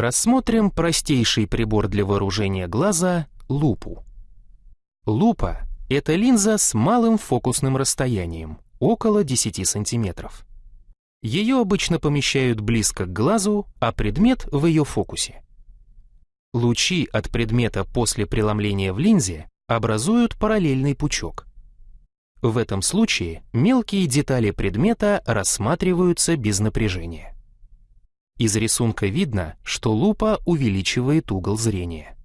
Рассмотрим простейший прибор для вооружения глаза — лупу. Лупа — это линза с малым фокусным расстоянием, около 10 сантиметров. Ее обычно помещают близко к глазу, а предмет в ее фокусе. Лучи от предмета после преломления в линзе образуют параллельный пучок. В этом случае мелкие детали предмета рассматриваются без напряжения. Из рисунка видно, что лупа увеличивает угол зрения.